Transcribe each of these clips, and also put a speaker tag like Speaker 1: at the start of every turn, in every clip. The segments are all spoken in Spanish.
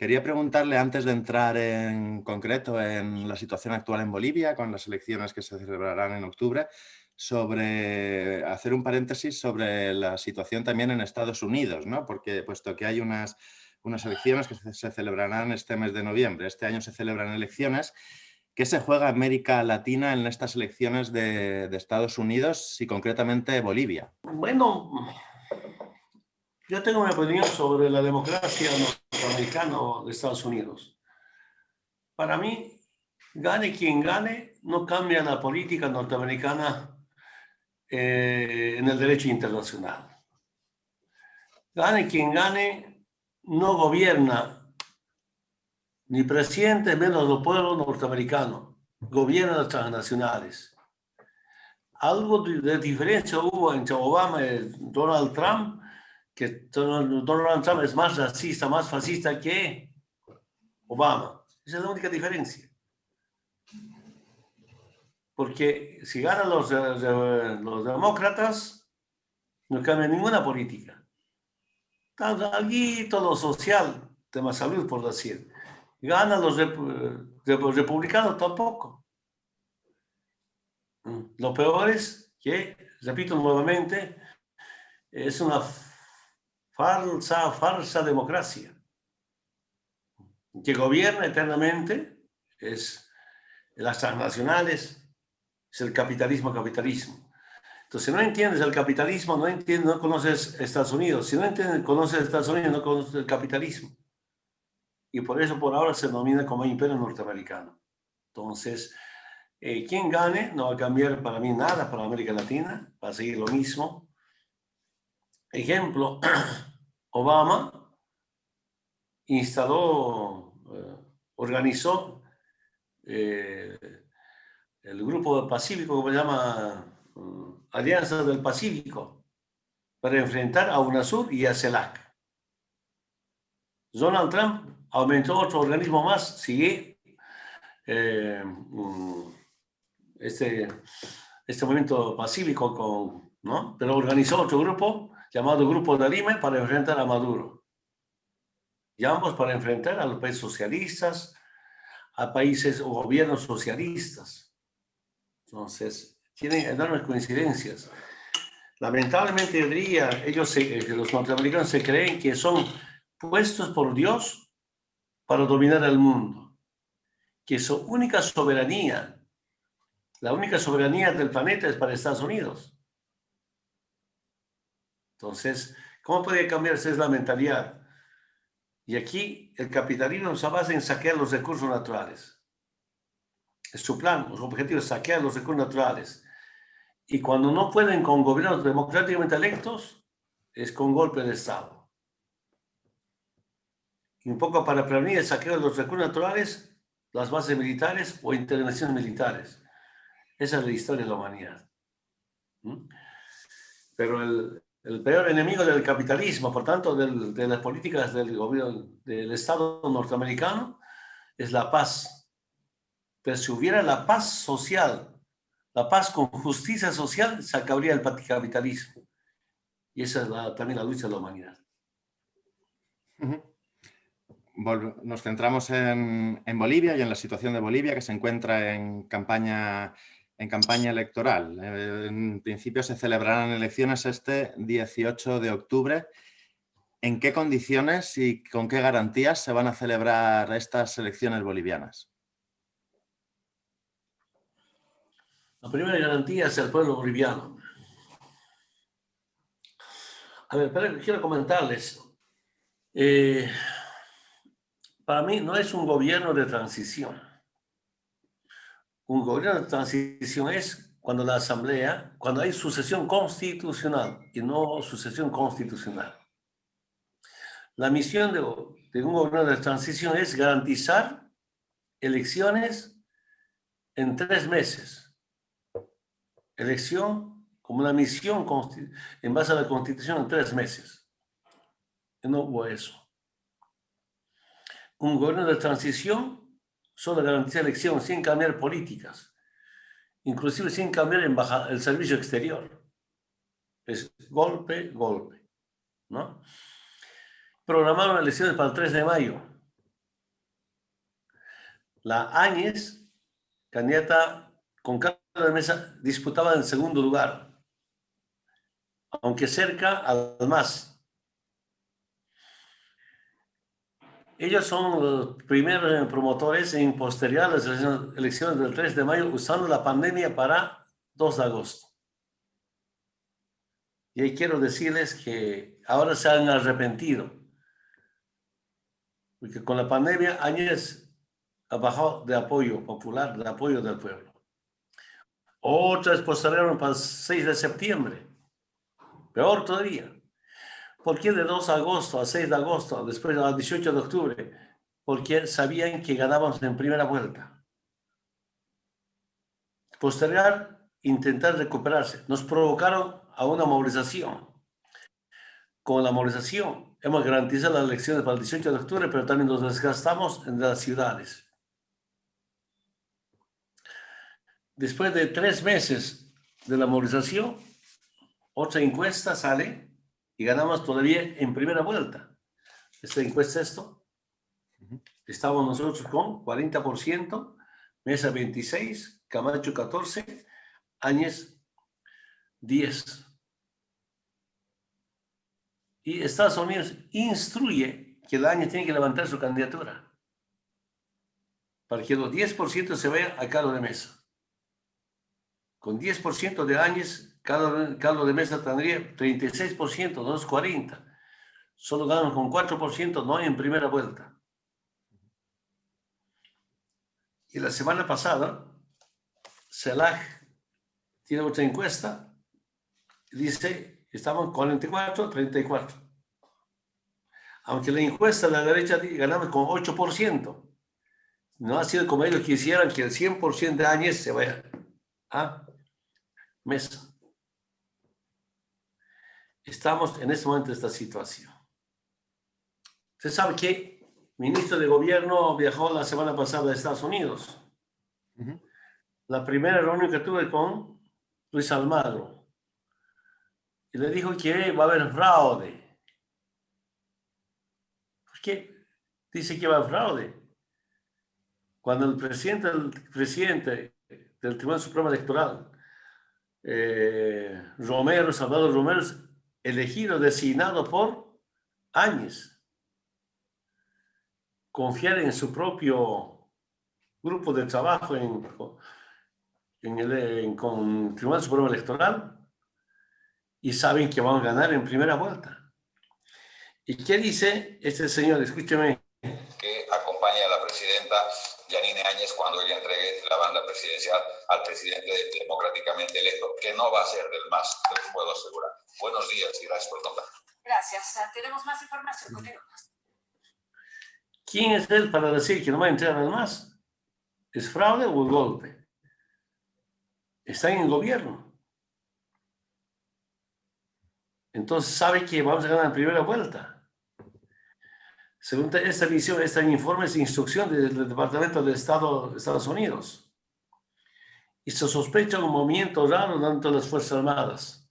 Speaker 1: Quería preguntarle, antes de entrar en concreto en la situación actual en Bolivia, con las elecciones que se celebrarán en octubre, sobre hacer un paréntesis sobre la situación también en Estados Unidos, ¿no? porque puesto que hay unas, unas elecciones que se celebrarán este mes de noviembre, este año se celebran elecciones, ¿qué se juega América Latina en estas elecciones de, de Estados Unidos y concretamente Bolivia?
Speaker 2: Bueno, yo tengo una opinión sobre la democracia norteamericana de Estados Unidos. Para mí, gane quien gane, no cambia la política norteamericana eh, en el derecho internacional. Gane quien gane, no gobierna ni presidente menos los pueblos norteamericanos, gobierna las transnacionales. Algo de diferencia hubo entre Obama y Donald Trump, que Donald Trump es más racista, más fascista que Obama. Esa es la única diferencia. Porque si ganan los, los demócratas, no cambia ninguna política. Algo lo social, tema salud, por decir. Ganan los, los republicanos tampoco. Lo peor es que, repito nuevamente, es una falsa, falsa democracia, que gobierna eternamente, es las transnacionales, es el capitalismo, capitalismo. Entonces, si no entiendes el capitalismo, no entiendes, no conoces Estados Unidos. Si no entiendes, conoces Estados Unidos, no conoces el capitalismo. Y por eso por ahora se denomina como imperio norteamericano. Entonces, eh, quien gane no va a cambiar para mí nada para América Latina, va a seguir lo mismo. Ejemplo, Obama instaló, eh, organizó eh, el grupo pacífico que se llama mm, Alianza del Pacífico para enfrentar a UNASUR y a CELAC. Donald Trump aumentó otro organismo más, sigue eh, mm, este, este movimiento pacífico, con, ¿no? pero organizó otro grupo llamado Grupo de Lima para enfrentar a Maduro. Y ambos para enfrentar a los países socialistas, a países o gobiernos socialistas. Entonces, tienen enormes coincidencias. Lamentablemente, día, ellos eh, los norteamericanos se creen que son puestos por Dios para dominar el mundo. Que su única soberanía, la única soberanía del planeta es para Estados Unidos. Entonces, ¿cómo puede cambiarse la mentalidad? Y aquí el capitalismo se basa en saquear los recursos naturales. Es su plan, su objetivo es saquear los recursos naturales. Y cuando no pueden con gobiernos democráticamente electos, es con golpe de Estado. Y un poco para prevenir el saqueo de los recursos naturales, las bases militares o intervenciones militares. Esa es la historia de la humanidad. Pero el, el peor enemigo del capitalismo, por tanto, de las políticas del gobierno del Estado norteamericano, es la paz. Pero si hubiera la paz social, la paz con justicia social, se acabaría el capitalismo. Y esa es también la lucha de la humanidad.
Speaker 1: Nos centramos en, en Bolivia y en la situación de Bolivia, que se encuentra en campaña en campaña electoral. Eh, en principio se celebrarán elecciones este 18 de octubre. ¿En qué condiciones y con qué garantías se van a celebrar estas elecciones bolivianas?
Speaker 2: La primera garantía es el pueblo boliviano. A ver, pero quiero comentarles. Eh, para mí no es un gobierno de transición un gobierno de transición es cuando la asamblea, cuando hay sucesión constitucional y no sucesión constitucional. La misión de, un gobierno de transición es garantizar elecciones en tres meses. Elección como una misión en base a la constitución en tres meses. Y no hubo eso. Un gobierno de transición solo garantizar elección sin cambiar políticas, inclusive sin cambiar el servicio exterior. Es golpe, golpe. ¿no? Programaron elecciones para el 3 de mayo. la Áñez, candidata con Carlos de Mesa, disputaba en segundo lugar, aunque cerca al. Ellos son los primeros promotores en postergar las elecciones del 3 de mayo usando la pandemia para 2 de agosto. Y ahí quiero decirles que ahora se han arrepentido. Porque con la pandemia Áñez bajado de apoyo popular, de apoyo del pueblo. Otras postergaron para el 6 de septiembre. Peor todavía. ¿Por qué de 2 de agosto a 6 de agosto, después a 18 de octubre? Porque sabían que ganábamos en primera vuelta. Postergar, intentar recuperarse. Nos provocaron a una movilización. Con la movilización hemos garantizado las elecciones para el 18 de octubre, pero también nos desgastamos en las ciudades. Después de tres meses de la movilización, otra encuesta sale y ganamos todavía en primera vuelta. Esta encuesta esto. Estamos nosotros con 40%, Mesa 26, Camacho 14, Áñez 10. Y Estados Unidos instruye que el Áñez tiene que levantar su candidatura para que los 10% se vaya a Carlos de Mesa. Con 10% de Áñez Carlos de Mesa tendría 36%, 240. Solo ganan con 4%, no en primera vuelta. Y la semana pasada, CELAC tiene otra encuesta, dice, estamos 44, 34. Aunque la encuesta de la derecha ganamos con 8%, no ha sido como ellos quisieran que el 100% de años se vaya a Mesa. Estamos en este momento en esta situación. Usted sabe que el ministro de gobierno viajó la semana pasada a Estados Unidos. La primera reunión que tuve con Luis Almagro. Y le dijo que va a haber fraude. ¿Por qué dice que va a haber fraude? Cuando el presidente, el presidente del Tribunal Supremo Electoral, eh, Romero, Salvador Romero, elegido, designado por Áñez. Confiar en su propio grupo de trabajo en, en el, con el Tribunal Supremo Electoral y saben que van a ganar en primera vuelta. ¿Y qué dice este señor? Escúcheme.
Speaker 3: La banda presidencial al presidente democráticamente electo, que no va a ser del MAS, te lo puedo asegurar. Buenos días y gracias por contar.
Speaker 4: Gracias. Tenemos más información. Continuamos.
Speaker 2: ¿Quién es él para decir que no va a entrar al MAS? ¿Es fraude o golpe? Está en el gobierno. Entonces sabe que vamos a ganar en primera vuelta. Según esta visión, este informe es instrucción del Departamento de Estado de Estados Unidos. Y se sospecha un movimiento raro dentro de las Fuerzas Armadas,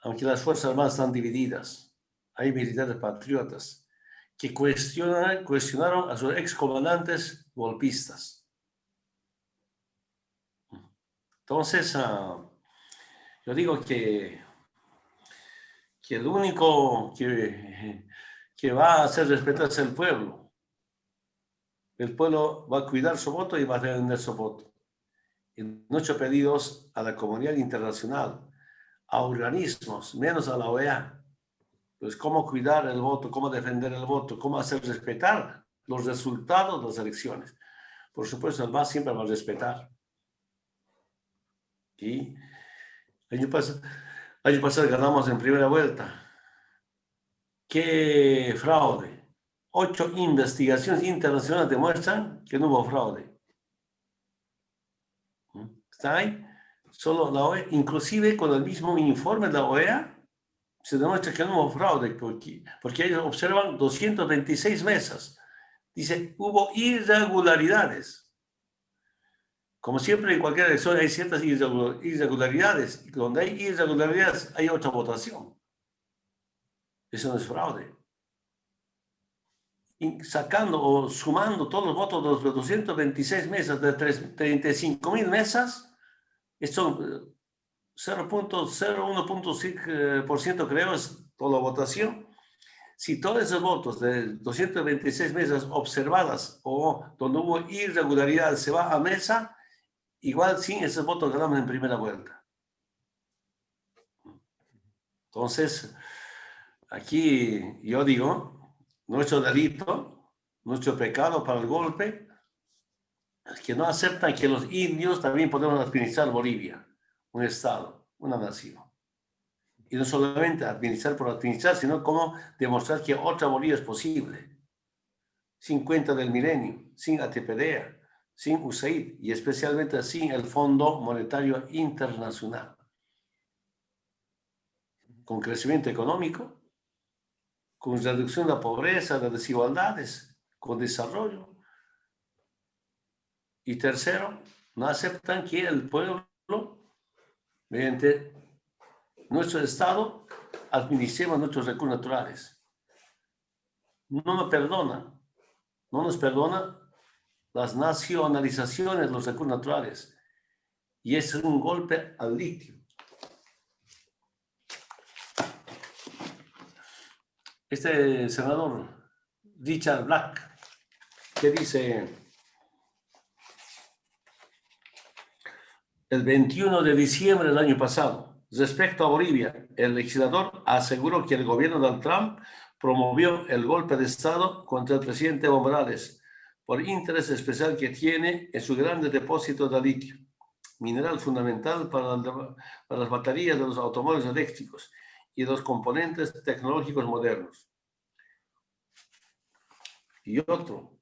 Speaker 2: aunque las Fuerzas Armadas están divididas. Hay militares patriotas que cuestionan, cuestionaron a sus excomandantes golpistas. Entonces, ah, yo digo que, que el único que que va a hacer respetar el pueblo. El pueblo va a cuidar su voto y va a defender su voto. Y muchos pedidos a la comunidad internacional, a organismos, menos a la OEA. Pues cómo cuidar el voto, cómo defender el voto, cómo hacer respetar los resultados de las elecciones. Por supuesto, el MAS siempre va a respetar. Y año pasado, año pasado ganamos en primera vuelta ¿Qué fraude? Ocho investigaciones internacionales demuestran que no hubo fraude. ¿Mm? ¿Está ahí? Solo la OEA, inclusive con el mismo informe de la OEA, se demuestra que no hubo fraude, porque, porque ellos observan 226 mesas. Dice, hubo irregularidades. Como siempre en cualquier elección hay ciertas irregularidades. Y donde hay irregularidades hay otra votación. Eso no es fraude. sacando o sumando todos los votos de los 226 mesas de 35 mil mesas, esto 0.01% creo es toda la votación. Si todos esos votos de 226 mesas observadas o donde hubo irregularidad se va a mesa, igual sin esos votos ganamos en primera vuelta. Entonces, aquí yo digo, nuestro delito, nuestro pecado para el golpe, que no aceptan que los indios también podemos administrar Bolivia, un estado, una nación. Y no solamente administrar por administrar, sino como demostrar que otra Bolivia es posible. Sin cuenta del milenio, sin ATPDA, sin USAID y especialmente sin el Fondo Monetario Internacional. Con crecimiento económico, con reducción de la pobreza, de desigualdades, con desarrollo. Y tercero, no aceptan que el pueblo, mediante nuestro Estado, administremos nuestros recursos naturales. No me perdona, no nos perdona las nacionalizaciones los recursos naturales. Y es un golpe al litio. Este senador, Richard Black, que dice, el 21 de diciembre del año pasado, respecto a Bolivia, el legislador aseguró que el gobierno de Trump promovió el golpe de Estado contra el presidente Evo Morales por interés especial que tiene en su grande depósito de litio, mineral fundamental para, para las baterías de los automóviles eléctricos y los componentes tecnológicos modernos. Y otro,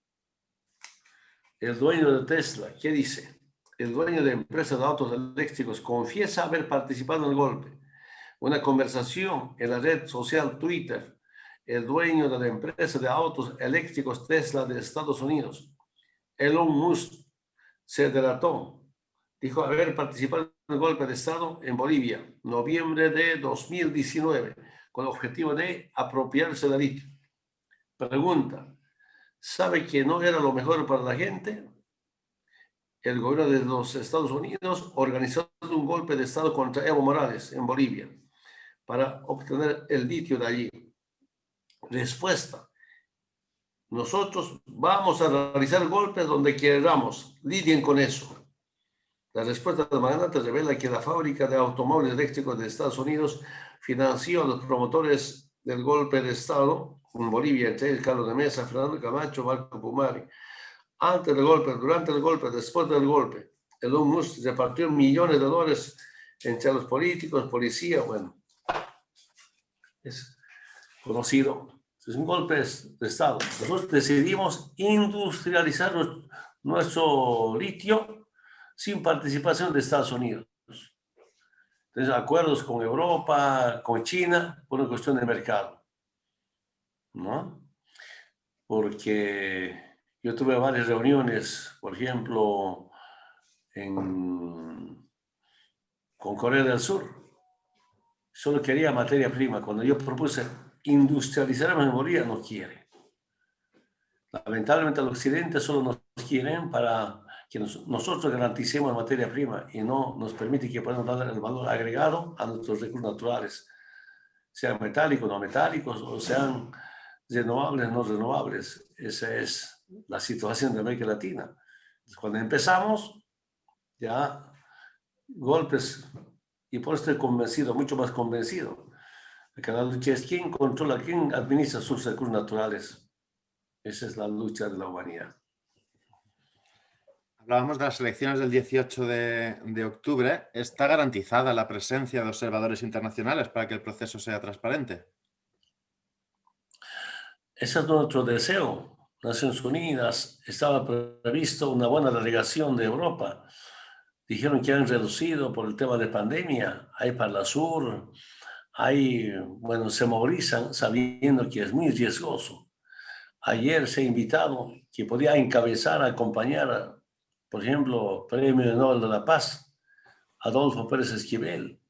Speaker 2: el dueño de Tesla, ¿qué dice? El dueño de empresas de autos eléctricos confiesa haber participado en el golpe. Una conversación en la red social Twitter el dueño de la empresa de autos eléctricos Tesla de Estados Unidos, Elon Musk, se delató. Dijo haber participado en el golpe de Estado en Bolivia, noviembre de 2019, con el objetivo de apropiarse del litio. Pregunta, ¿sabe que no era lo mejor para la gente? El gobierno de los Estados Unidos organizó un golpe de Estado contra Evo Morales en Bolivia para obtener el litio de allí. Respuesta. Nosotros vamos a realizar golpes donde queramos. Lidien con eso. La respuesta de magnate revela que la fábrica de automóviles eléctricos de Estados Unidos financió a los promotores del golpe de Estado en Bolivia, entre el Carlos de Mesa, Fernando Camacho, Marco Pumari. Antes del golpe, durante el golpe, después del golpe, el Musk repartió millones de dólares entre los políticos, policía, bueno. Es conocido es un golpe de Estado. Nosotros decidimos industrializar nuestro litio sin participación de Estados Unidos. Entonces, acuerdos con Europa, con China, por una cuestión de mercado. ¿No? Porque yo tuve varias reuniones, por ejemplo, con Corea del Sur. Solo quería materia prima. Cuando yo propuse industrializar la memoria no quiere. Lamentablemente el occidente solo nos quieren para que nosotros garanticemos la materia prima y no nos permite que podamos dar el valor agregado a nuestros recursos naturales, sean metálicos, no metálicos, o sean renovables, no renovables. Esa es la situación de América Latina. Cuando empezamos, ya golpes, y por eso estoy convencido, mucho más convencido, la lucha es quién controla, quién administra sus recursos naturales. Esa es la lucha de la humanidad.
Speaker 1: Hablábamos de las elecciones del 18 de, de, octubre. ¿Está garantizada la presencia de observadores internacionales para que el proceso sea transparente?
Speaker 2: Ese es nuestro deseo. Naciones Unidas estaba previsto una buena delegación de Europa. Dijeron que han reducido por el tema de pandemia. Hay para la sur, hay, bueno, se movilizan sabiendo que es muy riesgoso. Ayer se ha invitado que podía encabezar, acompañar, por ejemplo, Premio Nobel de la Paz, Adolfo Pérez Esquivel.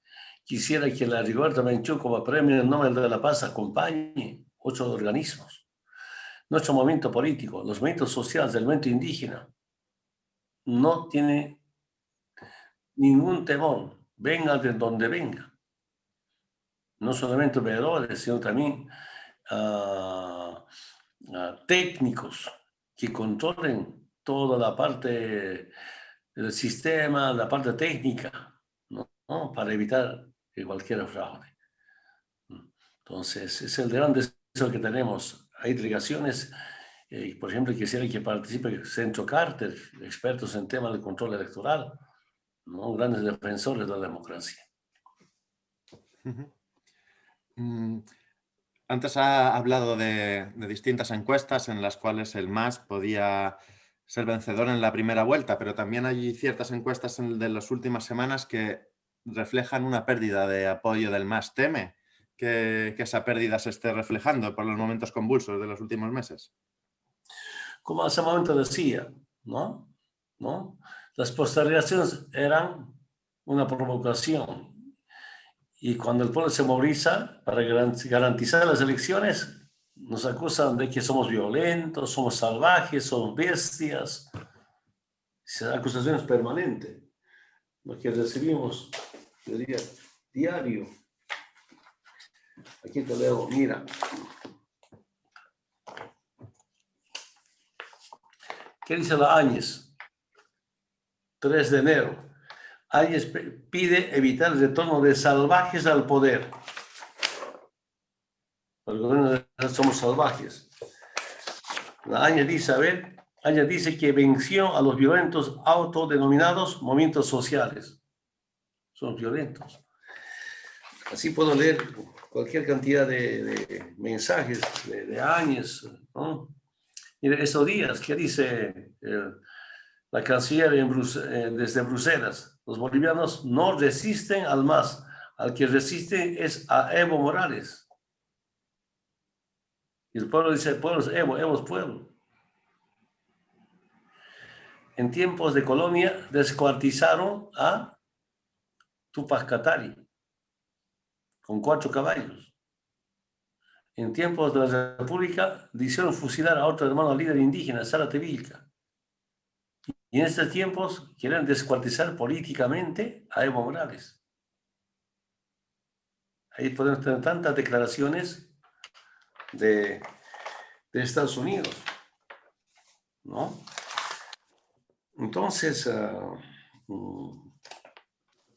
Speaker 2: Quisiera que la Rigoberta Menchú como Premio Nobel de la Paz acompañe otros organismos. Nuestro movimiento político, los movimientos sociales del movimiento indígena, no tiene ningún temor, venga de donde venga. No solamente operadores, sino también ah, ah, técnicos que controlen toda la parte del sistema, la parte técnica, ¿no? para evitar cualquier fraude. Entonces, es el gran deseo que tenemos. Hay delegaciones, eh, por ejemplo, quisiera que participe Centro Carter, expertos en temas de control electoral, ¿no? grandes defensores de la democracia.
Speaker 1: Mm, antes ha hablado de, distintas encuestas en las cuales el MAS podía ser vencedor en la primera vuelta, pero también hay ciertas encuestas de las últimas semanas que reflejan una pérdida de apoyo del MAS. ¿Teme que, que esa pérdida se esté reflejando por los momentos convulsos de los últimos meses?
Speaker 2: Como hace un momento decía, ¿no? ¿no? Las postergaciones eran una provocación. Y cuando el pueblo se moviliza para garantizar las elecciones, nos acusan de que somos violentos, somos salvajes, somos bestias. Esa acusación es permanente. Lo que recibimos, diría, diario. Aquí te leo, mira. ¿Qué dice la Áñez? 3 de enero. Áñez pide evitar el retorno de salvajes al poder. Gobierno somos salvajes. La Áñez dice, a ver, Áñez dice que venció a los violentos autodenominados movimientos sociales. Son violentos. Así puedo leer cualquier cantidad de, mensajes de, de Áñez, ¿no? Mire, esos días, ¿qué dice la canciller eh, desde Bruselas? Los bolivianos no resisten al más, al que resiste es a Evo Morales. Y el pueblo dice, pueblo es Evo, Evo es pueblo. En tiempos de colonia descuartizaron a Tupac Katari con cuatro caballos en tiempos de la República, hicieron fusilar a otro hermano líder indígena, Sara Tevilca. Y en estos tiempos quieren descuartizar políticamente a Evo Morales. Ahí podemos tener tantas declaraciones de, de Estados Unidos. ¿No? Entonces, uh,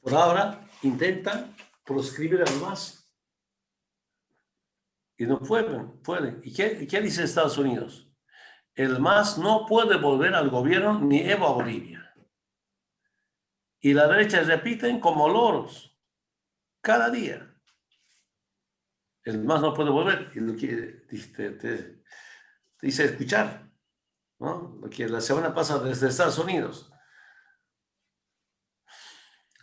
Speaker 2: por ahora, intenta proscribir al más y no pueden, pueden. ¿Y qué, qué dice Estados Unidos? El MAS no puede volver al gobierno ni Evo a Bolivia. Y la derecha repiten como loros, cada día. El MAS no puede volver. Y lo que te, dice escuchar, ¿no? Lo que la semana pasada desde Estados Unidos.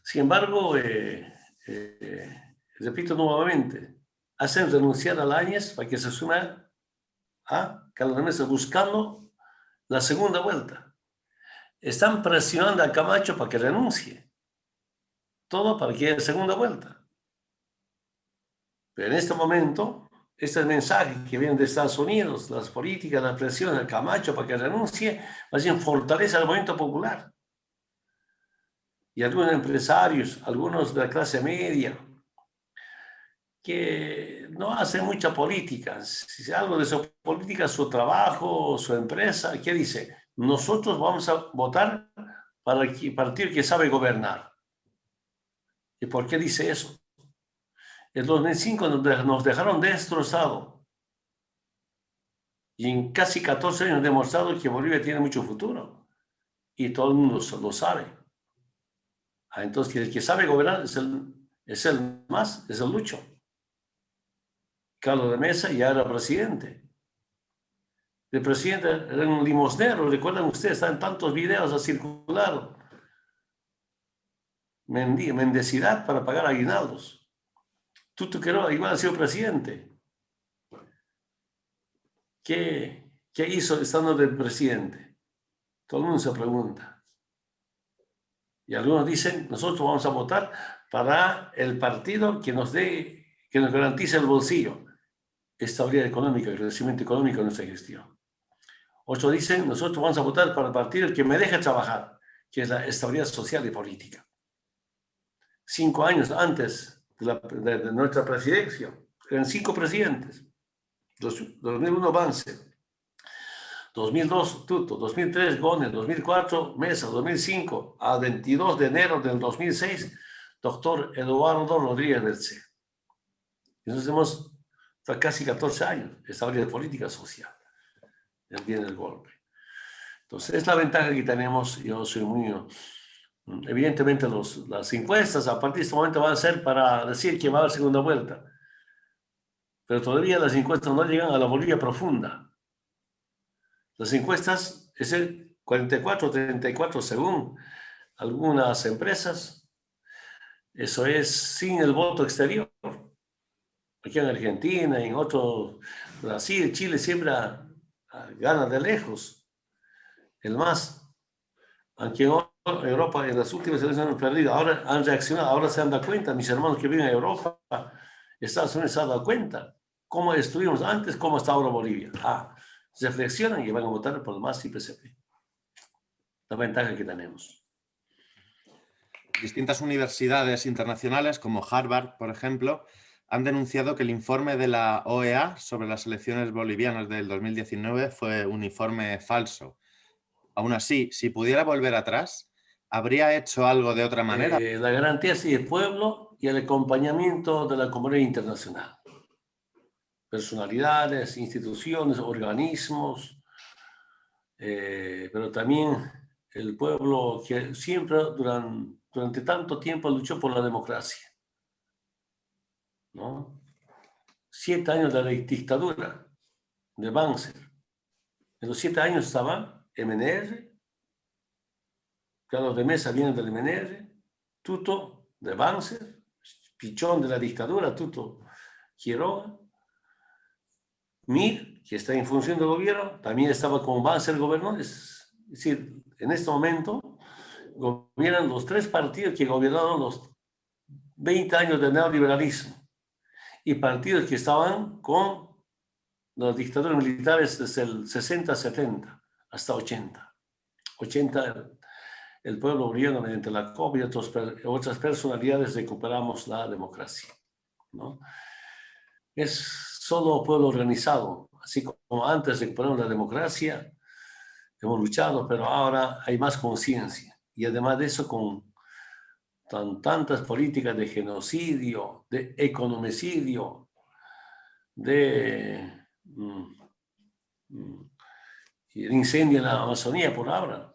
Speaker 2: Sin embargo, eh, eh, repito nuevamente, hacen renunciar a Áñez para que se suma a Carlos Mesa buscando la segunda vuelta. Están presionando a Camacho para que renuncie. Todo para que haya segunda vuelta. Pero en este momento, este mensaje que viene de Estados Unidos, las políticas, la presión a Camacho para que renuncie, más bien fortalece al movimiento popular. Y algunos empresarios, algunos de la clase media, que no hace mucha política. Si algo de su política, su trabajo, su empresa, ¿qué dice? Nosotros vamos a votar para el partido que sabe gobernar. ¿Y por qué dice eso? En 2005 nos dejaron destrozados. Y en casi 14 años demostrado que Bolivia tiene mucho futuro. Y todo el mundo lo sabe. Ah, entonces, el que sabe gobernar es el, es el más, es el lucho. Carlos de Mesa ya era presidente. El presidente era un limosnero, recuerdan ustedes, están tantos videos a circular. Mendicidad para pagar aguinaldos. Tuto Quero igual ha sido presidente. ¿Qué, ¿Qué hizo estando del presidente? Todo el mundo se pregunta. Y algunos dicen, nosotros vamos a votar para el partido que nos dé, que nos garantice el bolsillo. estabilidad económica, crecimiento económico en nuestra gestión. Otros dicen, nosotros vamos a votar para el partido que me deje trabajar, que es la estabilidad social y política. Cinco años antes de, nuestra presidencia, eran cinco presidentes. 2001 Vance, 2002 Tuto, 2003 Gone, 2004 Mesa, 2005 a 22 de enero del 2006 doctor Eduardo Rodríguez Berce. Entonces hemos casi 14 años estabilidad política social. Viene el golpe. Entonces, es la ventaja que tenemos. Yo soy muy... Evidentemente, los, las encuestas a partir de este momento van a ser para decir que va a haber segunda vuelta. Pero todavía las encuestas no llegan a la Bolivia profunda. Las encuestas es el 44-34 según algunas empresas. Eso es sin el voto exterior. Aquí en Argentina, en otros, Brasil, Chile siempre gana de lejos. El más. Aunque en Europa en las últimas elecciones han perdido, ahora han reaccionado, ahora se han dado cuenta, mis hermanos que viven en Europa, Estados Unidos se han dado cuenta cómo estuvimos antes, cómo está ahora Bolivia. Ah, reflexionan y van a votar por MAS y PCP. La ventaja que tenemos.
Speaker 1: Distintas universidades internacionales, como Harvard, por ejemplo, han denunciado que el informe de la OEA sobre las elecciones bolivianas del 2019 fue un informe falso. Aún así, si pudiera volver atrás, ¿habría hecho algo de otra manera?
Speaker 2: Eh, la garantía sí del pueblo y el acompañamiento de la comunidad internacional personalidades, instituciones, organismos, eh, pero también el pueblo que siempre durante, durante tanto tiempo luchó por la democracia. ¿no? Siete años de la dictadura de Banzer. En los siete años estaba MNR, Carlos de Mesa viene del MNR, Tuto de Banzer, Pichón de la dictadura, Tuto Quiroga, Mir, que está en función del gobierno, también estaba como va a ser gobernador. Es decir, en este momento gobiernan los tres partidos que gobernaron los 20 años de neoliberalismo y partidos que estaban con los dictadores militares desde el 60, 70 hasta 80. 80 el pueblo boliviano mediante la COP y otras personalidades recuperamos la democracia. ¿no? Es solo pueblo organizado, así como antes de poner la democracia, hemos luchado, pero ahora hay más conciencia. Y además de eso, con tan, tantas políticas de genocidio, de economicidio, de mm, mm, incendio en la Amazonía por ahora,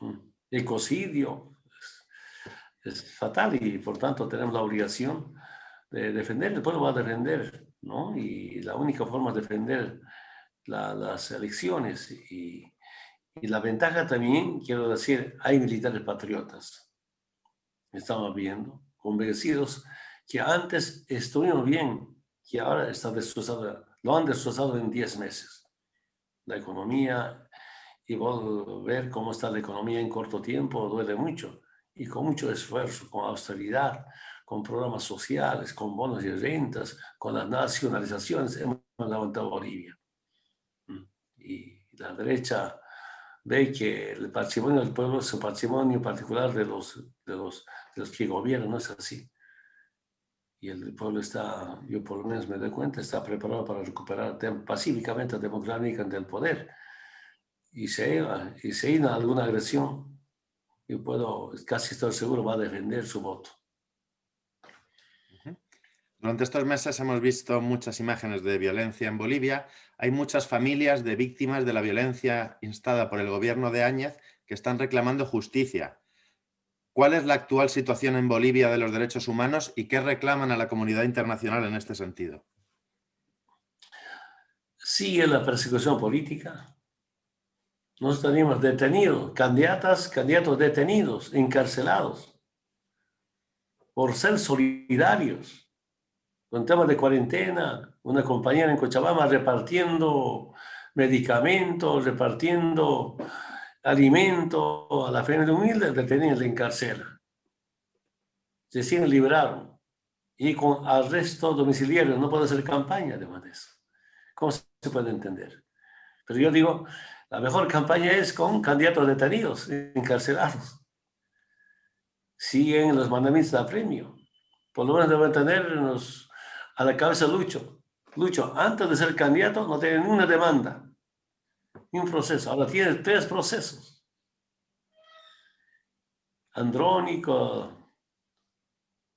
Speaker 2: mm, ecocidio, es fatal y por tanto tenemos la obligación de defender, el pueblo va a defender, ¿no? Y la única forma de defender las elecciones y, la ventaja también, quiero decir, hay militares patriotas, estamos viendo, convencidos que antes estuvimos bien, que ahora está destrozado, lo han destrozado en 10 meses. La economía y ver cómo está la economía en corto tiempo duele mucho y con mucho esfuerzo, con austeridad, con programas sociales, con bonos y rentas, con las nacionalizaciones, hemos levantado Bolivia. Mm. Y la derecha ve que el patrimonio del pueblo es un patrimonio particular de los, de los, de los que gobiernan, no es así. Y el pueblo está, yo por lo menos me doy cuenta, está preparado para recuperar pacíficamente, democráticamente el poder. Y se, y se alguna agresión, yo puedo, casi estoy seguro, va a defender su voto.
Speaker 1: Durante estos meses hemos visto muchas imágenes de violencia en Bolivia. Hay muchas familias de víctimas de la violencia instada por el gobierno de Áñez que están reclamando justicia. ¿Cuál es la actual situación en Bolivia de los derechos humanos y qué reclaman a la comunidad internacional en este sentido?
Speaker 2: Sigue la persecución política. Nos tenemos detenidos, candidatas, candidatos detenidos, encarcelados, por ser solidarios con temas de cuarentena, una compañera en Cochabamba repartiendo medicamentos, repartiendo alimentos a la familia humilde, detenida en la encarcela. Recién liberaron. y con arresto domiciliario no puede hacer campaña además de eso. ¿Cómo se puede entender? Pero yo digo, la mejor campaña es con candidatos detenidos, encarcelados. Siguen los mandamientos de premio. Por lo menos deben tenernos a la cabeza Lucho. Lucho, antes de ser candidato no tiene ninguna demanda, ni un proceso. Ahora tiene tres procesos. Andrónico,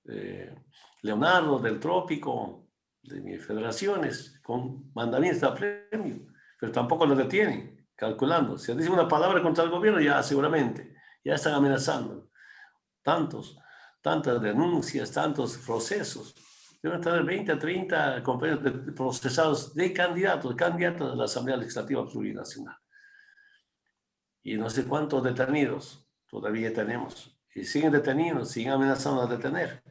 Speaker 2: eh, Leonardo del Trópico, de mis federaciones, con mandamientos de premio, pero tampoco lo detienen, calculando. Si dice una palabra contra el gobierno, ya seguramente, ya están amenazando. Tantos, tantas denuncias, tantos procesos. Deben tener 20 a 30 compañeros procesados de candidatos, candidatos de la Asamblea Legislativa Plurinacional. Y no sé cuántos detenidos todavía tenemos. Y siguen detenidos, siguen amenazando a detener.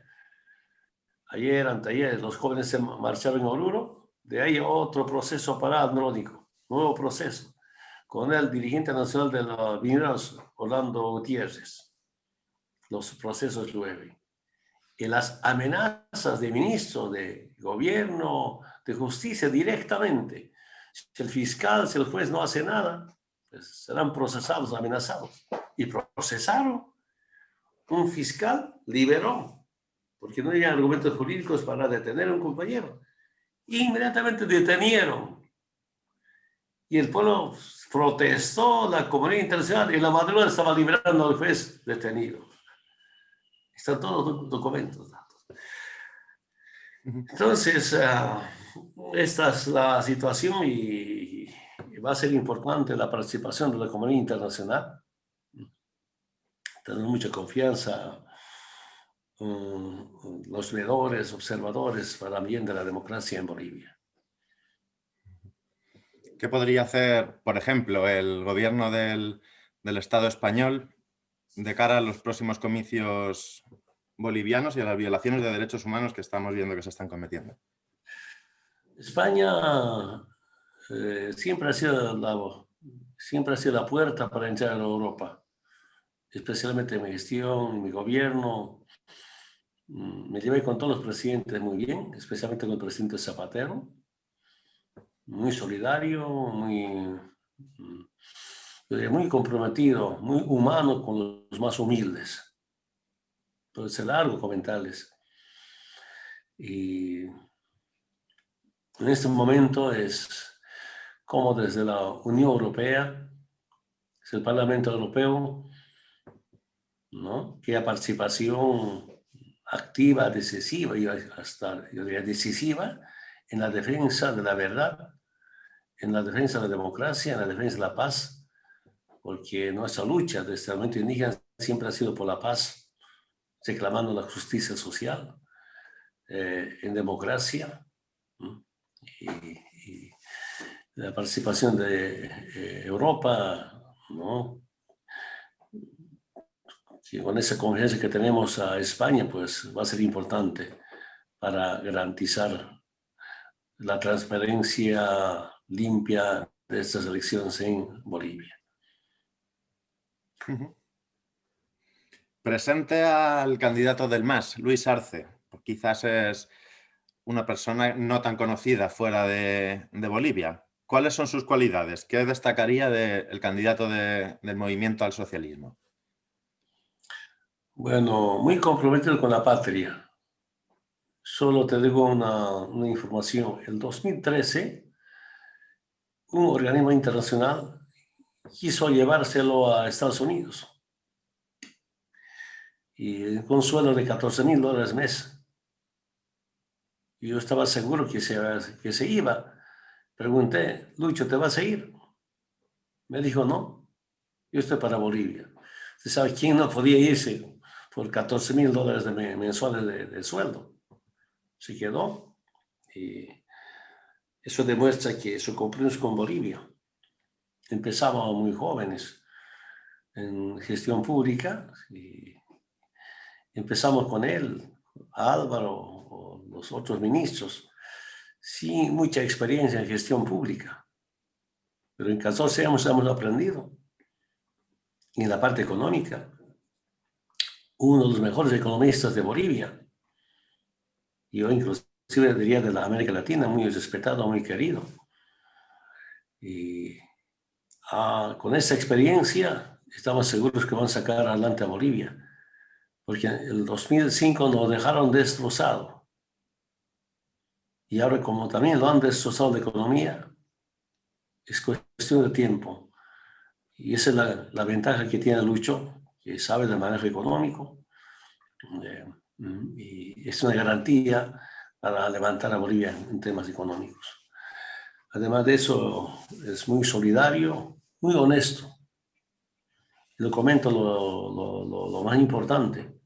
Speaker 2: Ayer, anteayer, los jóvenes se marcharon en Oruro, de ahí otro proceso para Andrónico, nuevo proceso, con el dirigente nacional de los mineros, Orlando Gutiérrez. Los procesos llueven. Y las amenazas de ministro, de gobierno, de justicia directamente. Si el fiscal, si el juez no hace nada, pues serán procesados, amenazados. Y procesaron. Un fiscal liberó porque no había argumentos jurídicos para detener a un compañero. Inmediatamente detenieron. Y el pueblo protestó, la comunidad internacional, y la madrugada estaba liberando al juez detenido. Están todos los documentos datos. Entonces, ah, esta es la situación y, y va a ser importante la participación de la comunidad internacional. Tenemos mucha confianza los veedores, observadores para bien de la democracia en Bolivia.
Speaker 1: ¿Qué podría hacer, por ejemplo, el gobierno del, del Estado español de cara a los próximos comicios bolivianos y a las violaciones de derechos humanos que estamos viendo que se están cometiendo?
Speaker 2: España eh, siempre, ha sido la, siempre ha sido la puerta para entrar a Europa, especialmente en mi gestión, en mi gobierno, Mm, me llevé con todos los presidentes muy bien, especialmente con el presidente Zapatero, muy solidario, muy, mm, muy comprometido, muy humano con los más humildes. Entonces, largo comentarles. Y en este momento es como desde la Unión Europea, es el Parlamento Europeo, ¿no? que a participación activa, decisiva y hasta, yo diría, decisiva en la defensa de la verdad, en la defensa de la democracia, en la defensa de la paz, porque nuestra lucha desde el momento indígena siempre ha sido por la paz, reclamando la justicia social, eh, en democracia, y, la participación de eh, Europa, ¿no? con esa confianza que tenemos a España, pues va a ser importante para garantizar la transparencia limpia de estas elecciones en Bolivia.
Speaker 1: Presente al candidato del MAS, Luis Arce. Quizás es una persona no tan conocida fuera de, Bolivia. ¿Cuáles son sus cualidades? ¿Qué destacaría del candidato del movimiento al socialismo?
Speaker 2: Bueno, muy comprometido con la patria. Solo te digo una, información. En 2013, un organismo internacional quiso llevárselo a Estados Unidos. Y con sueldo de 14 mil dólares mes. Y yo estaba seguro que se, que se iba. Pregunté, Lucho, ¿te vas a ir? Me dijo, no, yo estoy para Bolivia. ¿Usted sabe quién no podía irse? por 14 mil dólares de mensuales de, sueldo. Se quedó y eso demuestra que su compromiso con Bolivia. Empezamos muy jóvenes en gestión pública y empezamos con él, Álvaro o los otros ministros, sin mucha experiencia en gestión pública. Pero en 14 años hemos aprendido. Y en la parte económica, uno de los mejores economistas de Bolivia. yo inclusive diría de la América Latina, muy respetado, muy querido. Y ah, con esa experiencia estamos seguros que van a sacar adelante a Bolivia, porque en el 2005 nos dejaron destrozado. Y ahora como también lo han destrozado la economía, es cuestión de tiempo. Y esa es la, la ventaja que tiene Lucho, que sabe del manejo económico. Eh, y es una garantía para levantar a Bolivia en temas económicos. Además de eso, es muy solidario, muy honesto. Lo comento lo, más importante.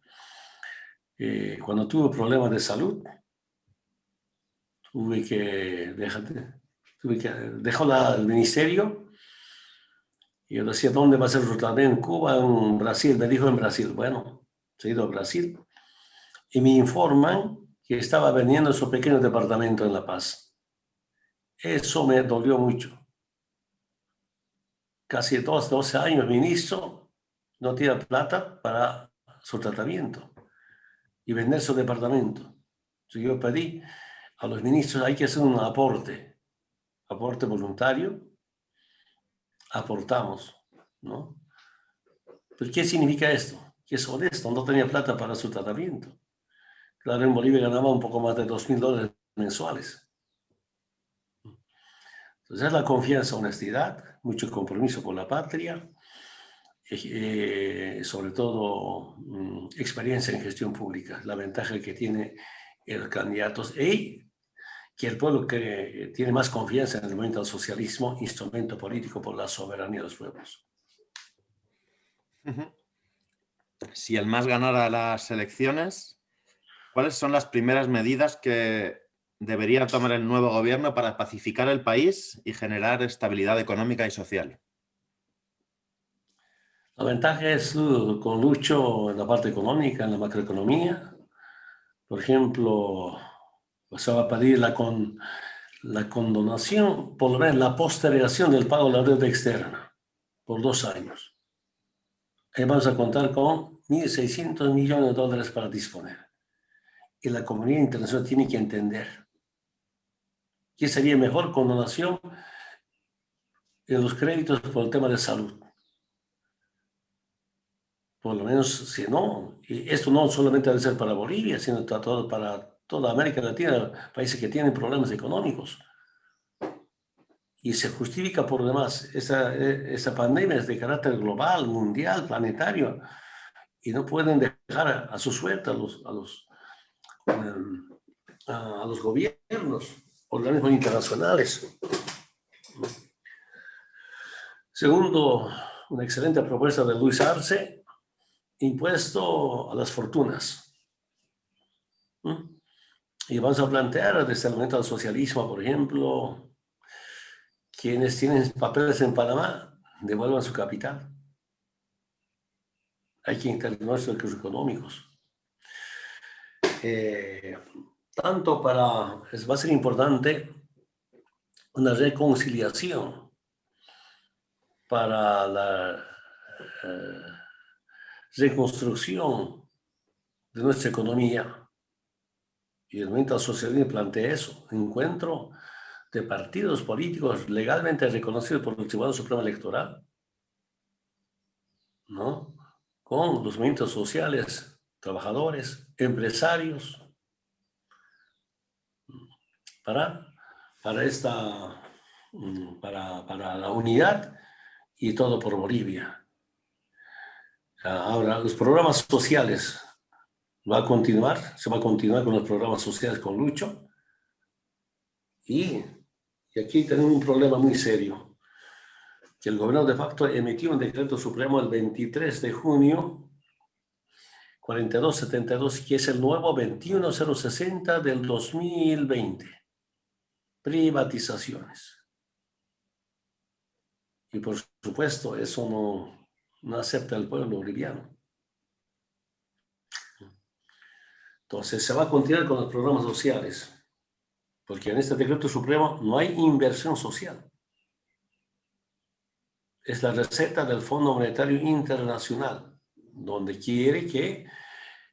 Speaker 2: Eh, cuando tuve problemas de salud, tuve que, déjate, tuve que dejó la, el ministerio y yo decía, ¿dónde va a ser su? En Cuba, en Brasil. Me dijo en Brasil. Bueno, he ido a Brasil. Y me informan que estaba vendiendo su pequeño departamento en La Paz. Eso me dolió mucho. Casi dos, 12 años ministro, no tiene plata para su tratamiento y vender su departamento. Entonces yo pedí a los ministros, hay que hacer un aporte, aporte voluntario, aportamos, ¿no? ¿Pero qué significa esto? Que es honesto, no tenía plata para su tratamiento. Claro, en Bolivia ganaba un poco más de dos mil dólares mensuales. Entonces es la confianza, honestidad, mucho compromiso con la patria, eh, sobre todo mm, experiencia en gestión pública, la ventaja que tiene el candidato y que el pueblo que tiene más confianza en el movimiento del socialismo, instrumento político por la soberanía de los pueblos.
Speaker 1: Si el MAS ganara las elecciones, ¿cuáles son las primeras medidas que debería tomar el nuevo gobierno para pacificar el país y generar estabilidad económica y social?
Speaker 2: La ventaja es uh, con Lucho en la parte económica, en la macroeconomía. Por ejemplo, se va a pedir la, con, la condonación, por lo menos la postergación del pago de la deuda externa por dos años. Ahí vamos a contar con 1.600 millones de dólares para disponer. Y la comunidad internacional tiene que entender que sería mejor condonación en los créditos por el tema de salud. Por lo menos, si no, y esto no solamente debe ser para Bolivia, sino para toda América Latina, países que tienen problemas económicos. Y se justifica por demás, esa, esa pandemia es de carácter global, mundial, planetario, y no pueden dejar a, su suerte a los, a los, em, a, los gobiernos, organismos internacionales. Segundo, una excelente propuesta de Luis Arce, impuesto a las fortunas. ¿Mm? Y vamos a plantear desde el momento del socialismo, por ejemplo, quienes tienen papeles en Panamá devuelvan su capital. Hay que intervenir los recursos económicos. Eh, tanto para, va a ser importante una reconciliación para la eh, reconstrucción de nuestra economía y el movimiento socialismo plantea eso, encuentro de partidos políticos legalmente reconocidos por el Tribunal Supremo Electoral, ¿no? Con los movimientos sociales, trabajadores, empresarios, para, para esta, mm, para, para la unidad y todo por Bolivia. Ahora, los programas sociales va a continuar, se va a continuar con los programas sociales con Lucho. Y, y aquí tenemos un problema muy serio, que el gobierno de facto emitió un decreto supremo el 23 de junio 4272, que es el nuevo 21060 del 2020. Privatizaciones. Y por supuesto, eso no, no acepta el pueblo boliviano. Entonces se va a continuar con los programas sociales, porque en este decreto supremo no hay inversión social. Es la receta del Fondo Monetario Internacional, donde quiere que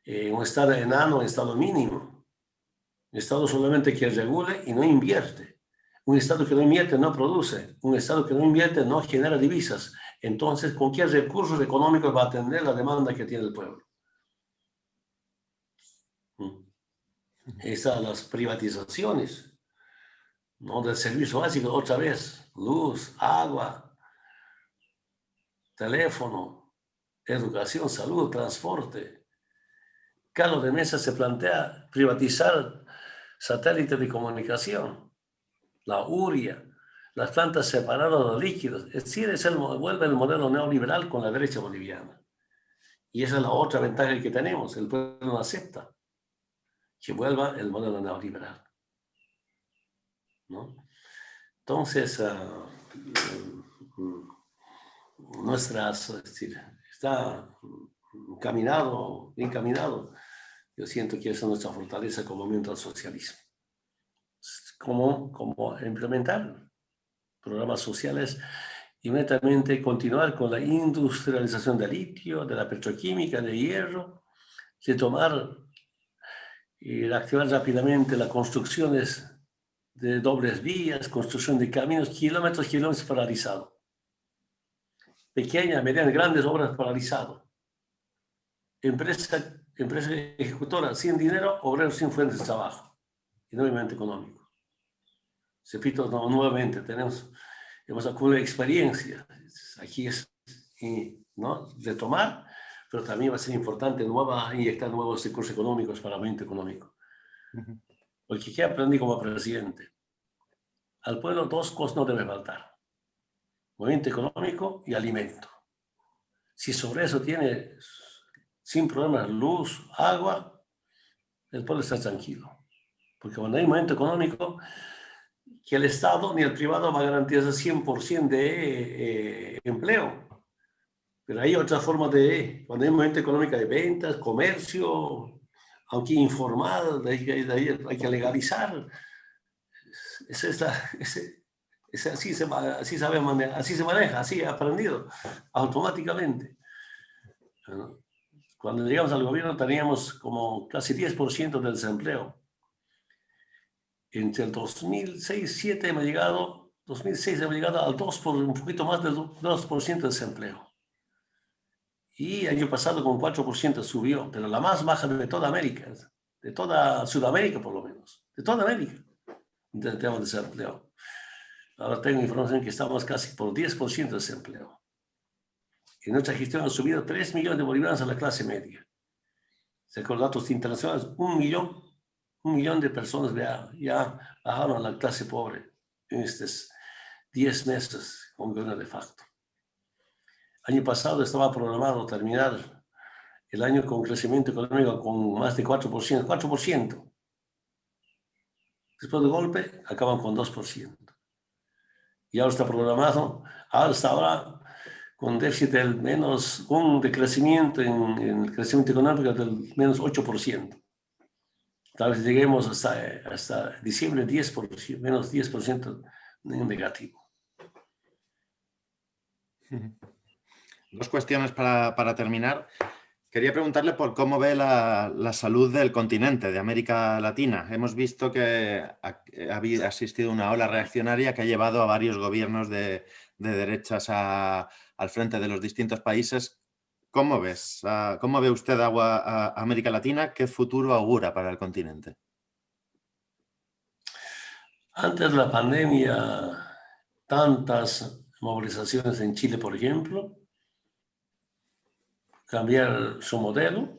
Speaker 2: eh, un estado enano, un estado mínimo, Estado solamente que regule y no invierte. Un Estado que no invierte no produce. Un Estado que no invierte no genera divisas. Entonces, ¿con qué recursos económicos va a atender la demanda que tiene el pueblo? Mm. Esas las privatizaciones ¿no? del servicio básico, otra vez, luz, agua, teléfono, educación, salud, transporte. Carlos de Mesa se plantea privatizar satélites de comunicación, la URIA, las plantas separadas de líquidos. Es decir, es el, vuelve el modelo neoliberal con la derecha boliviana. Y esa es la otra ventaja que tenemos. El pueblo no acepta que vuelva el modelo neoliberal. ¿no? Entonces, uh, nuestras, es decir, está caminado, bien caminado. Yo siento que esa es nuestra fortaleza como movimiento al socialismo. Como, como implementar programas sociales inmediatamente continuar con la industrialización del litio, de la petroquímica, de hierro, de tomar y activar rápidamente las construcciones de dobles vías, construcción de caminos, kilómetros, kilómetros paralizados. Pequeñas, medianas, grandes obras paralizadas. Empresa, empresa ejecutora sin dinero, obreros sin fuentes de trabajo y nuevamente económico. Repito no, nuevamente, tenemos, hemos acumulado experiencia. Aquí es ¿no? retomar, pero también va a ser importante nueva, inyectar nuevos recursos económicos para el movimiento económico. Porque ¿qué aprendí como presidente? Al pueblo dos cosas no deben faltar. Movimiento económico y alimento. Si sobre eso tiene sin problemas luz, agua, el pueblo está tranquilo. Porque cuando hay movimiento económico, que el Estado ni el privado va a garantizar 100% de eh, empleo. Pero hay otra forma de, cuando hay movimiento económico de ventas, comercio, aunque informal, hay, hay que legalizar. Ese es ese, así, se, así, sabe así se maneja, así ha aprendido automáticamente. Cuando llegamos al gobierno teníamos como casi 10% del desempleo. Entre el 2006 y 2007 hemos llegado, 2006 hemos llegado al 2 por, un poquito más del 2% de desempleo. Y año pasado con 4% subió, pero la más baja de toda América, de toda Sudamérica por lo menos, de toda América, de tema de desempleo. Ahora tengo información que estamos casi por 10% de desempleo. En nuestra gestión han subido 3 millones de bolivianos a la clase media. Según datos internacionales, un millón, un millón de personas ya, ya bajaron a la clase pobre en estos 10 meses con gobierno de facto. Año pasado estaba programado terminar el año con crecimiento económico con más de 4%, 4%. Después del golpe acaban con 2%. Y ahora está programado, está ahora con déficit del menos, un decrecimiento en, el crecimiento económico del menos 8%. Tal vez lleguemos hasta, hasta diciembre 10%, menos 10% en negativo.
Speaker 1: Dos cuestiones para, para terminar. Quería preguntarle por cómo ve la, la, salud del continente, de América Latina. Hemos visto que ha, ha, existido una ola reaccionaria que ha llevado a varios gobiernos de, de derechas a, al frente de los distintos países. ¿Cómo ves? ¿Cómo ve usted a, América Latina? ¿Qué futuro augura para el continente?
Speaker 2: Antes de la pandemia, tantas movilizaciones en Chile, por ejemplo, cambiar su modelo.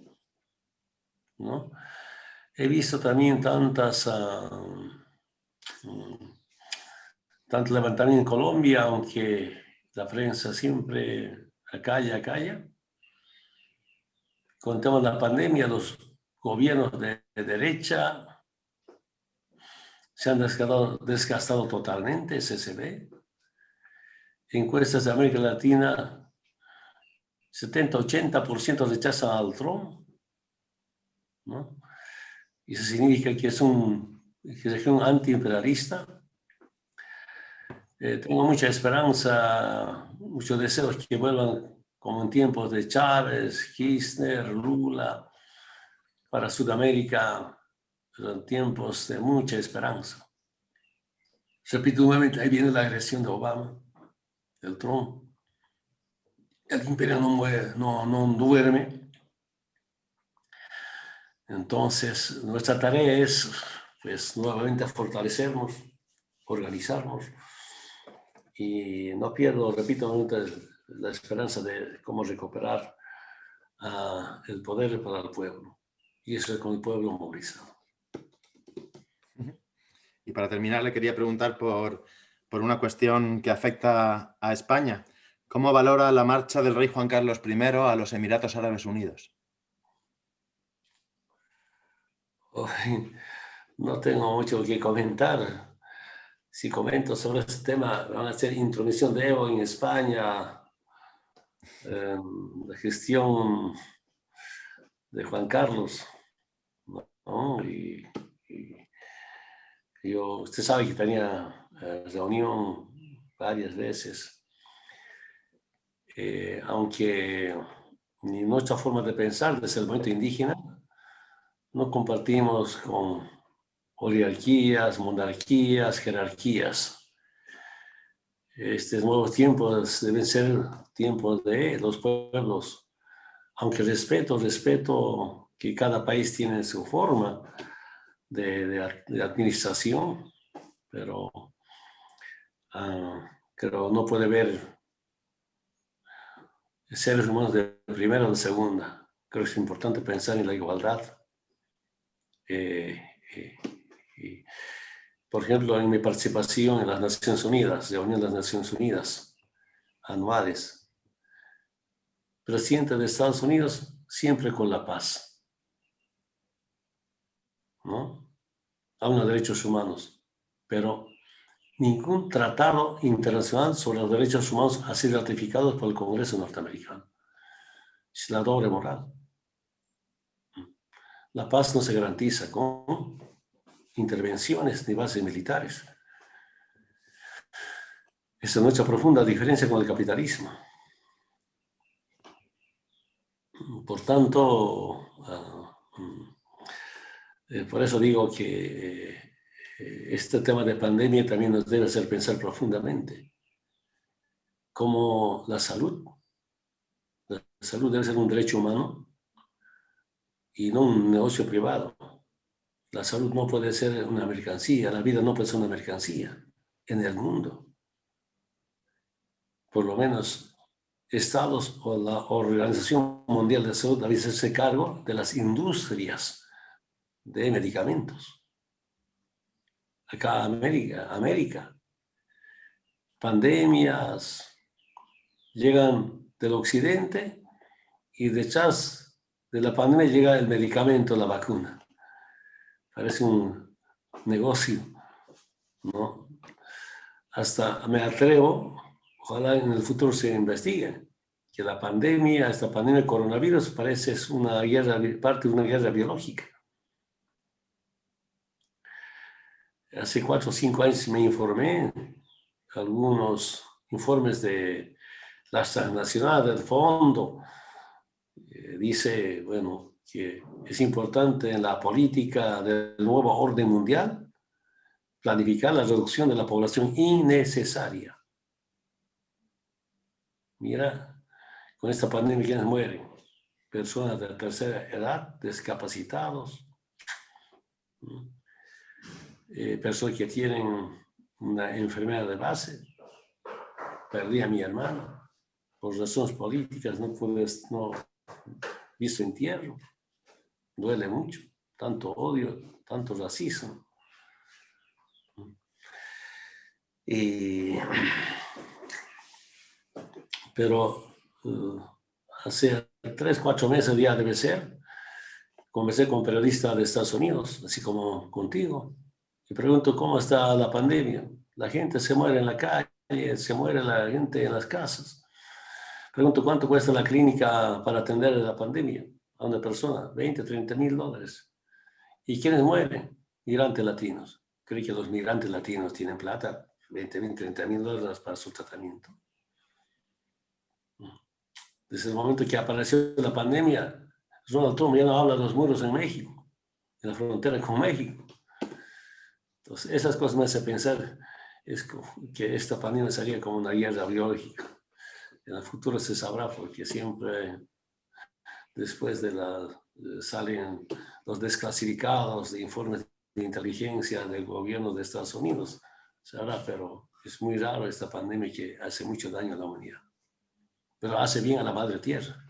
Speaker 2: ¿no? He visto también tantas, uh, tanto en Colombia, aunque la prensa siempre acalla, acalla. Con el tema de la pandemia, los gobiernos de, de derecha se han desgastado, desgastado totalmente, ve. Encuestas de América Latina 70-80% rechazan al Trump. ¿no? Y eso significa que es un, que es un antiimperialista. Eh, tengo mucha esperanza, muchos deseos que vuelvan como en tiempos de Chávez, Kirchner, Lula, para Sudamérica eran tiempos de mucha esperanza. Repito nuevamente, ahí viene la agresión de Obama, del Trump. El imperio no duerme. Entonces, nuestra tarea es, pues, nuevamente fortalecernos, organizarnos. Y no pierdo, repito, la esperanza de cómo recuperar uh, el poder para el pueblo. Y eso es con el pueblo movilizado.
Speaker 1: Y para terminar, le quería preguntar por, por una cuestión que afecta a España. ¿Cómo valora la marcha del rey Juan Carlos I a los Emiratos Árabes Unidos?
Speaker 2: no tengo mucho que comentar. Si comento sobre este tema, van a ser intromisión de Evo en España, la gestión de Juan Carlos. Y, yo, usted sabe que tenía eh, reunión varias veces, eh, aunque ni nuestra forma de pensar desde el momento indígena no compartimos con oligarquías, monarquías, jerarquías. Estos nuevos tiempos deben ser tiempos de los pueblos, aunque respeto, respeto que cada país tiene su forma de, administración, pero uh, creo no puede ver seres humanos de primera o de segunda. Creo que es importante pensar en la igualdad. Eh, eh, por ejemplo, en mi participación en las Naciones Unidas, de Unión de las Naciones Unidas, anuales, presidente de Estados Unidos siempre con la paz. ¿No? Habla de derechos humanos, pero ningún tratado internacional sobre los derechos humanos ha sido ratificado por el Congreso norteamericano. Es la doble moral. La paz no se garantiza con intervenciones ni bases militares. Esa es nuestra profunda diferencia con el capitalismo. Por tanto, ah, mm, eh, por eso digo que eh, este tema de pandemia también nos debe hacer pensar profundamente cómo la salud, la salud debe ser un derecho humano y no un negocio privado. La salud no puede ser una mercancía, la vida no puede ser una mercancía en el mundo. Por lo menos estados o la Organización Mundial de Salud deben hacerse cargo de las industrias de medicamentos. Acá América, América, pandemias llegan del occidente y detrás de la pandemia llega el medicamento, la vacuna parece un negocio, ¿no? Hasta me atrevo, ojalá en el futuro se investigue, que la pandemia, esta pandemia de coronavirus parece una guerra, parte de una guerra biológica. Hace cuatro o cinco años me informé, algunos informes de las transnacionales del fondo, eh, dice, bueno, que es importante en la política del nuevo orden mundial planificar la reducción de la población innecesaria. Mira, con esta pandemia, ¿quiénes mueren? Personas de tercera edad, discapacitados, eh, personas que tienen una enfermedad de base. Perdí a mi hermano por razones políticas, no pude, no hizo entierro duele mucho, tanto odio, tanto racismo. pero uh, hace tres, cuatro meses ya debe ser, conversé con periodistas de Estados Unidos, así como contigo, y pregunto cómo está la pandemia. La gente se muere en la calle, se muere la gente en las casas. Pregunto cuánto cuesta la clínica para atender la pandemia a una persona, 20, 30 mil dólares. ¿Y quiénes mueren? Migrantes latinos. Creo que los migrantes latinos tienen plata, 20 mil, 30 mil dólares para su tratamiento. Desde el momento que apareció la pandemia, Donald Trump ya no habla de los muros en México. en la frontera con México. Entonces, esas cosas me hacen pensar es que esta pandemia sería como una guerra biológica. En el futuro se sabrá porque siempre después de la salen los desclasificados de informes de inteligencia del gobierno de Estados Unidos. Se hará, pero es muy raro esta pandemia que hace mucho daño a la humanidad. Pero hace bien a la madre tierra.